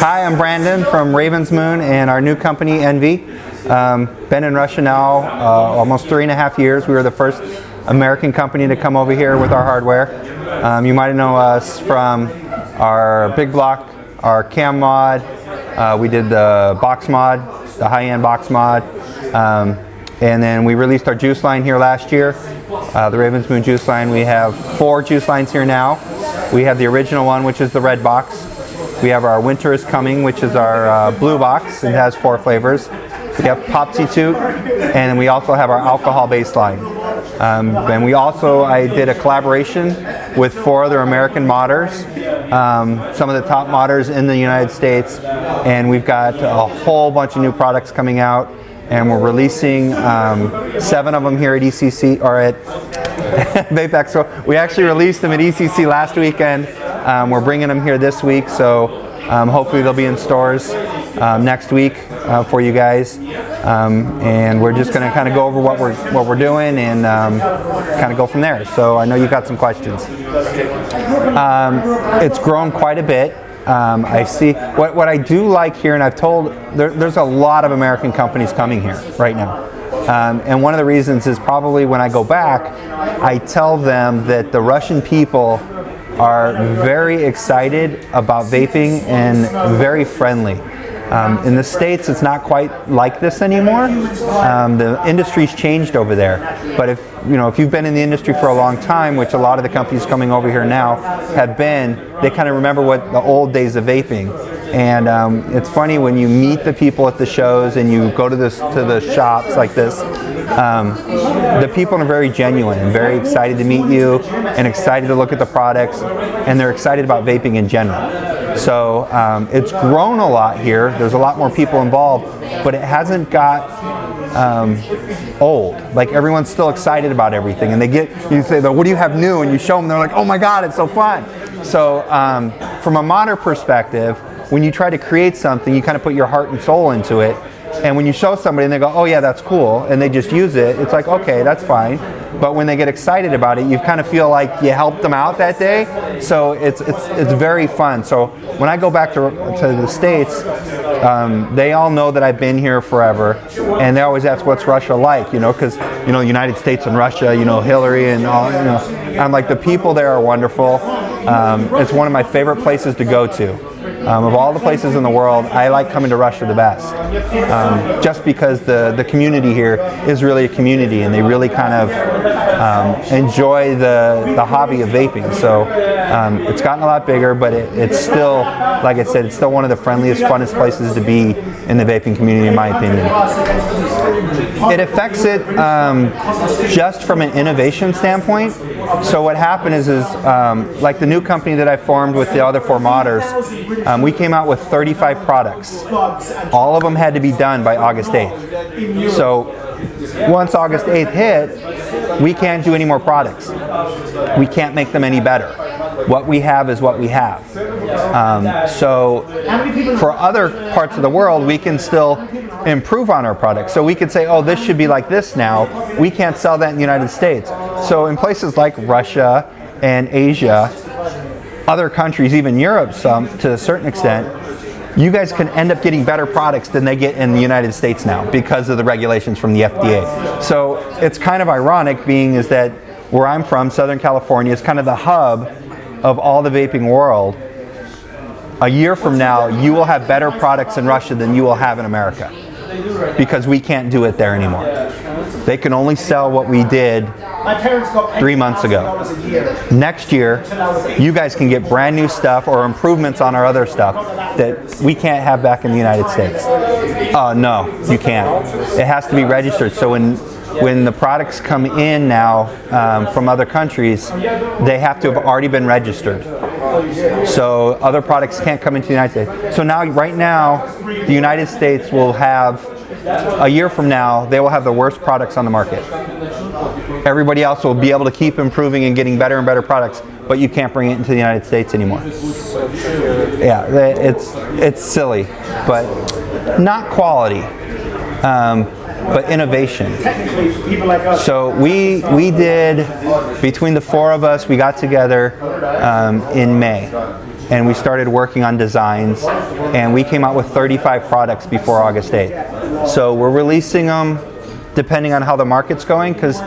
Hi, I'm Brandon from Raven's Moon and our new company, Envy. Um, been in Russia now uh, almost three and a half years. We were the first American company to come over here with our hardware. Um, you might know us from our big block, our cam mod. Uh, we did the box mod, the high-end box mod. Um, and then we released our juice line here last year, uh, the Raven's Moon juice line. We have four juice lines here now. We have the original one, which is the red box. We have our Winter is Coming, which is our uh, blue box. It has four flavors. We have Popsy Toot, and we also have our alcohol baseline. Um, and we also, I did a collaboration with four other American modders, um, some of the top modders in the United States, and we've got a whole bunch of new products coming out, and we're releasing um, seven of them here at ECC, or at Vape Expo. We actually released them at ECC last weekend, um, we're bringing them here this week, so um, hopefully they'll be in stores um, next week uh, for you guys. Um, and we're just going to kind of go over what we're what we're doing and um, kind of go from there. So I know you've got some questions. Um, it's grown quite a bit. Um, I see what, what I do like here, and I've told there, there's a lot of American companies coming here right now. Um, and one of the reasons is probably when I go back, I tell them that the Russian people are very excited about vaping and very friendly. Um, in the States, it's not quite like this anymore. Um, the industry's changed over there. But if, you know, if you've been in the industry for a long time, which a lot of the companies coming over here now have been, they kind of remember what the old days of vaping. And um, it's funny when you meet the people at the shows and you go to, this, to the shops like this, um, the people are very genuine and very excited to meet you and excited to look at the products and they're excited about vaping in general. So um, it's grown a lot here. There's a lot more people involved, but it hasn't got um, old. Like everyone's still excited about everything, and they get you say, "What do you have new?" and you show them, they're like, "Oh my God, it's so fun!" So um, from a modern perspective, when you try to create something, you kind of put your heart and soul into it. And when you show somebody and they go, oh yeah, that's cool, and they just use it, it's like, okay, that's fine. But when they get excited about it, you kind of feel like you helped them out that day. So it's, it's, it's very fun. So when I go back to, to the States, um, they all know that I've been here forever, and they always ask, what's Russia like, you know, because, you know, United States and Russia, you know, Hillary and all, you know. I'm like, the people there are wonderful. Um, it's one of my favorite places to go to. Um, of all the places in the world, I like coming to Russia the best. Um, just because the, the community here is really a community and they really kind of um, enjoy the, the hobby of vaping. So um, it's gotten a lot bigger, but it, it's still, like I said, it's still one of the friendliest, funnest places to be in the vaping community, in my opinion. It affects it um, just from an innovation standpoint. So what happened is, is um, like the new company that I formed with the other four modders, um, we came out with 35 products. All of them had to be done by August 8th. So once August 8th hit, we can't do any more products. We can't make them any better. What we have is what we have. Um, so for other parts of the world, we can still improve on our products. So we could say, oh, this should be like this now. We can't sell that in the United States. So in places like Russia and Asia, other countries, even Europe some to a certain extent, you guys can end up getting better products than they get in the United States now because of the regulations from the FDA. So it's kind of ironic being is that where I'm from, Southern California, is kind of the hub of all the vaping world. A year from now, you will have better products in Russia than you will have in America because we can't do it there anymore. They can only sell what we did three months ago. Next year, you guys can get brand new stuff or improvements on our other stuff that we can't have back in the United States. Uh, no, you can't. It has to be registered. So when when the products come in now um, from other countries, they have to have already been registered. So other products can't come into the United States. So now, right now, the United States will have, a year from now, they will have the worst products on the market. Everybody else will be able to keep improving and getting better and better products, but you can't bring it into the United States anymore. Yeah, it's, it's silly, but not quality. Um, but innovation. So we we did between the four of us, we got together um, in May, and we started working on designs, and we came out with 35 products before August 8th. So we're releasing them depending on how the market's going, because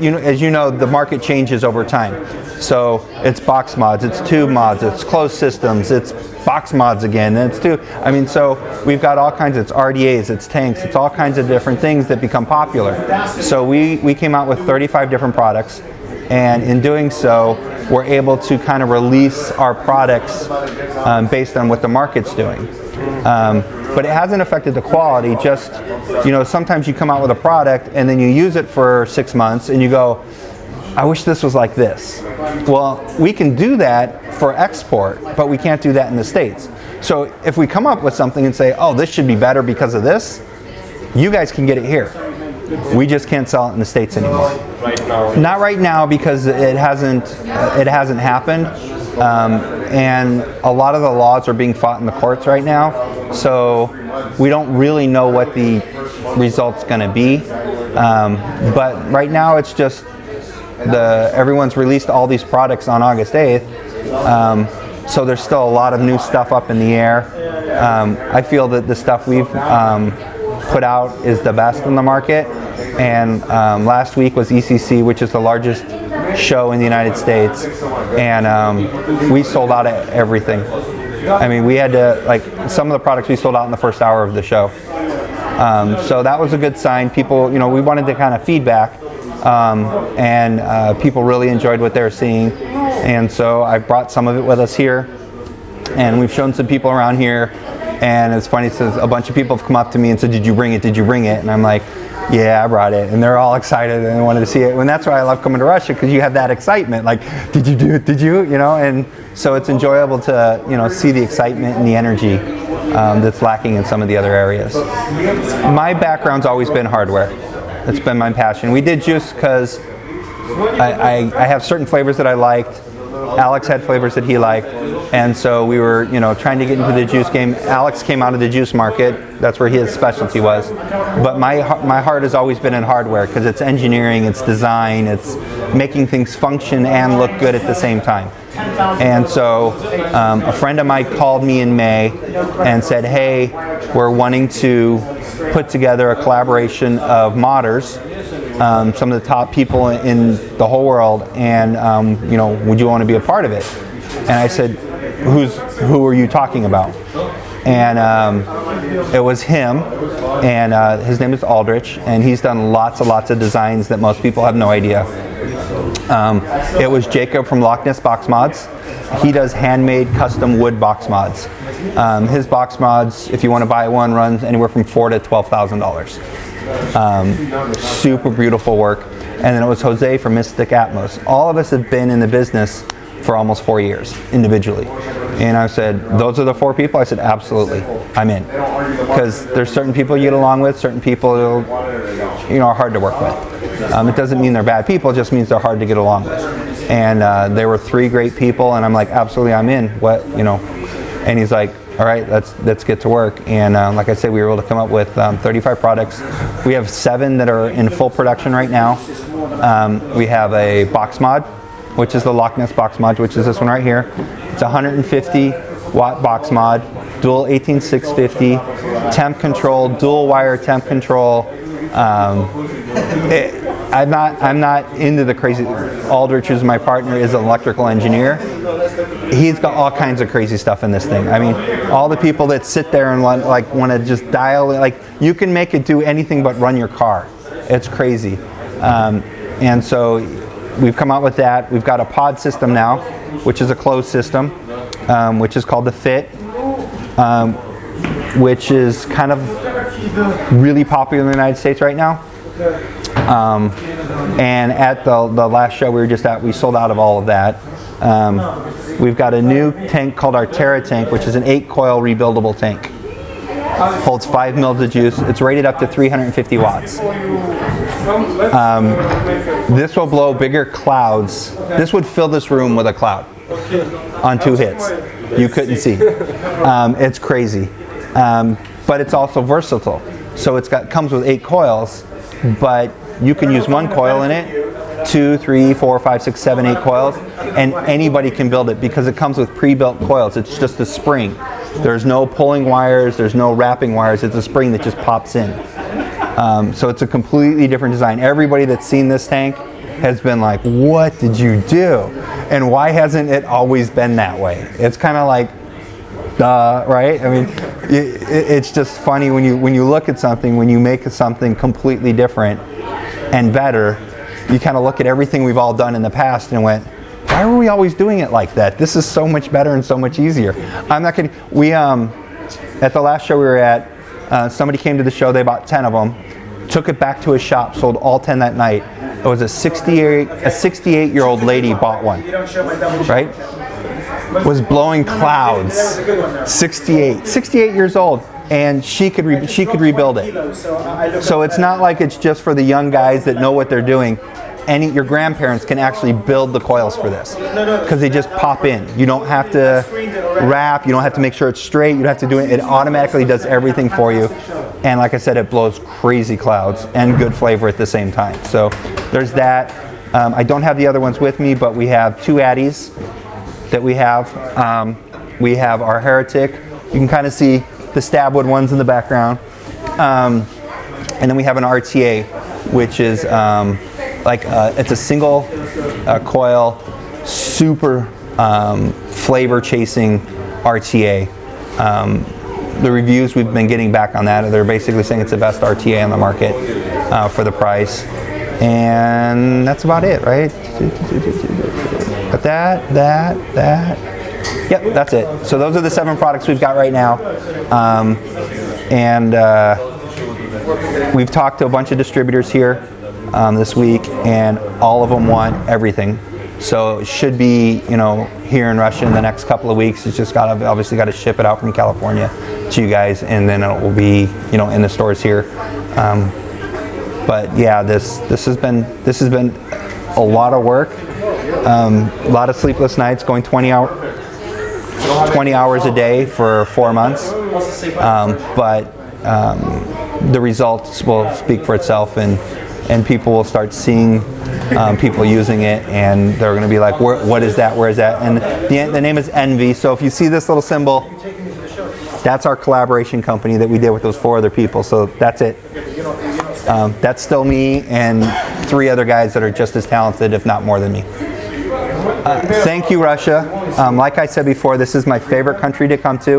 you know, as you know, the market changes over time. So it's box mods, it's tube mods, it's closed systems, it's box mods again, and it's tube. I mean, so we've got all kinds. It's RDAs, it's tanks, it's all kinds of different things that become popular. So we we came out with 35 different products, and in doing so, we're able to kind of release our products um, based on what the market's doing. Um, but it hasn't affected the quality, just, you know, sometimes you come out with a product and then you use it for six months and you go, I wish this was like this. Well, we can do that for export, but we can't do that in the States. So if we come up with something and say, oh, this should be better because of this, you guys can get it here. We just can't sell it in the States anymore. Not right now because it hasn't, it hasn't happened. Um, and a lot of the laws are being fought in the courts right now. So we don't really know what the result's going to be. Um, but right now it's just the everyone's released all these products on August 8th. Um, so there's still a lot of new stuff up in the air. Um, I feel that the stuff we've um, put out is the best in the market. And um, last week was ECC, which is the largest show in the United States, and um, we sold out everything. I mean, we had to, like, some of the products we sold out in the first hour of the show. Um, so that was a good sign. People, you know, we wanted to kind of feedback, um, and uh, people really enjoyed what they were seeing. And so I brought some of it with us here, and we've shown some people around here. And it's funny, says a bunch of people have come up to me and said, "Did you bring it? Did you bring it?" And I'm like, "Yeah, I brought it." And they're all excited and they wanted to see it. And that's why I love coming to Russia because you have that excitement. Like, "Did you do it? Did you?" You know. And so it's enjoyable to you know see the excitement and the energy um, that's lacking in some of the other areas. My background's always been hardware. That's been my passion. We did juice because I, I, I have certain flavors that I liked. Alex had flavors that he liked, and so we were, you know, trying to get into the juice game. Alex came out of the juice market. That's where his specialty was. But my my heart has always been in hardware because it's engineering, it's design, it's making things function and look good at the same time. And so um, a friend of mine called me in May and said, hey, we're wanting to put together a collaboration of modders um, some of the top people in the whole world, and um, you know, would you want to be a part of it? And I said, who's who are you talking about? And um, it was him, and uh, his name is Aldrich, and he's done lots and lots of designs that most people have no idea. Um, it was Jacob from Loch Ness Box Mods. He does handmade custom wood box mods. Um, his box mods, if you want to buy one, runs anywhere from four to twelve thousand dollars. Um, super beautiful work. And then it was Jose from Mystic Atmos. All of us have been in the business for almost four years individually. And I said, those are the four people? I said, absolutely, I'm in. Because there's certain people you get along with, certain people you know, are hard to work with. Um, it doesn't mean they're bad people, it just means they're hard to get along with. And uh, there were three great people, and I'm like, absolutely, I'm in. What, you know? And he's like, all right, let's, let's get to work. And um, like I said, we were able to come up with um, 35 products. We have seven that are in full production right now. Um, we have a box mod, which is the Loch Ness box mod, which is this one right here. It's 150 watt box mod, dual 18650, temp control, dual wire temp control. Um, it, I'm not I'm not into the crazy. Aldrich, who's my partner, is an electrical engineer. He's got all kinds of crazy stuff in this thing. I mean, all the people that sit there and want like want to just dial it, like you can make it do anything but run your car. It's crazy. Um, and so we've come out with that. We've got a pod system now, which is a closed system, um, which is called the Fit, um, which is kind of really popular in the United States right now. Um, and at the, the last show we were just at, we sold out of all of that. Um, we've got a new tank called our Terra tank, which is an eight coil rebuildable tank. Holds five mils of juice. It's rated up to 350 watts. Um, this will blow bigger clouds. This would fill this room with a cloud on two hits. You couldn't see. Um, it's crazy. Um, but it's also versatile. So it's got comes with eight coils, but you can use one coil in it two, three, four, five, six, seven, eight coils, and anybody can build it because it comes with pre-built coils. It's just a spring. There's no pulling wires, there's no wrapping wires, it's a spring that just pops in. Um, so it's a completely different design. Everybody that's seen this tank has been like, what did you do? And why hasn't it always been that way? It's kind of like, duh, right? I mean, it, it's just funny when you, when you look at something, when you make something completely different and better, you kind of look at everything we've all done in the past and went, why were we always doing it like that? This is so much better and so much easier. I'm not kidding. We, um, at the last show we were at, uh, somebody came to the show, they bought 10 of them, took it back to his shop, sold all 10 that night. It was a 68, a 68 year old lady bought one, right? Was blowing clouds, 68, 68 years old, and she could she could rebuild it. So it's not like it's just for the young guys that know what they're doing. Any your grandparents can actually build the coils for this because they just pop in. You don't have to wrap. You don't have to make sure it's straight. You don't have to do it. It automatically does everything for you. And like I said, it blows crazy clouds and good flavor at the same time. So there's that. Um, I don't have the other ones with me, but we have two Addies that we have. Um, we have our Heretic. You can kind of see the Stabwood ones in the background. Um, and then we have an RTA, which is um, like uh, it's a single uh, coil, super um, flavor chasing RTA. Um, the reviews we've been getting back on that, they're basically saying it's the best RTA on the market uh, for the price. And that's about it, right? That, that, that. Yep, that's it. So those are the seven products we've got right now. Um, and uh, we've talked to a bunch of distributors here um, this week, and all of them want everything. So it should be, you know, here in Russia in the next couple of weeks. It's just got to obviously got to ship it out from California to you guys, and then it will be, you know, in the stores here. Um, but yeah, this this has been this has been a lot of work, um, a lot of sleepless nights, going 20 hour, 20 hours a day for four months. Um, but um, the results will speak for itself, and and people will start seeing um, people using it, and they're going to be like, "What is that? Where is that?" And the, the name is Envy. So if you see this little symbol, that's our collaboration company that we did with those four other people. So that's it. Um, that's still me and three other guys that are just as talented, if not more than me. Uh, thank you, Russia. Um, like I said before, this is my favorite country to come to.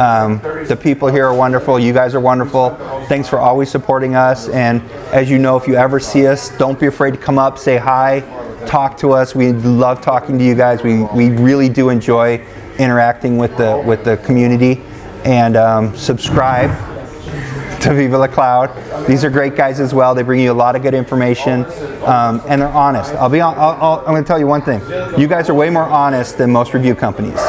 Um, the people here are wonderful. You guys are wonderful. Thanks for always supporting us. And as you know, if you ever see us, don't be afraid to come up, say hi, talk to us. We love talking to you guys. We, we really do enjoy interacting with the, with the community. And um, subscribe to Viva La Cloud. These are great guys as well. They bring you a lot of good information, um, and they're honest. I'll be. I'll, I'll, I'm going to tell you one thing. You guys are way more honest than most review companies.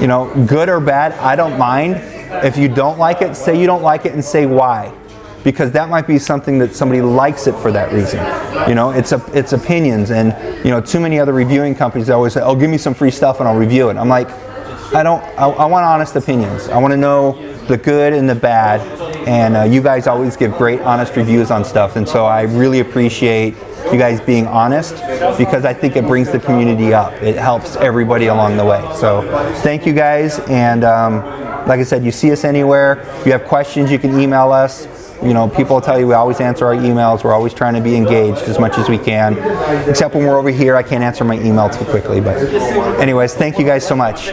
You know, good or bad, I don't mind. If you don't like it, say you don't like it and say why. Because that might be something that somebody likes it for that reason. You know, it's a, it's opinions, and you know, too many other reviewing companies always say, "Oh, give me some free stuff and I'll review it." I'm like, I don't. I, I want honest opinions. I want to know the good and the bad, and uh, you guys always give great, honest reviews on stuff, and so I really appreciate you guys being honest because I think it brings the community up. It helps everybody along the way. So thank you guys, and um, like I said, you see us anywhere. If you have questions, you can email us. You know, people tell you we always answer our emails. We're always trying to be engaged as much as we can. Except when we're over here, I can't answer my email too quickly. But anyways, thank you guys so much.